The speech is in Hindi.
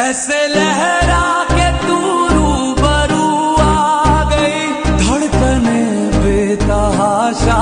ऐसे लहरा के तू रूबरू आ गई। धड़कने बेतहाशा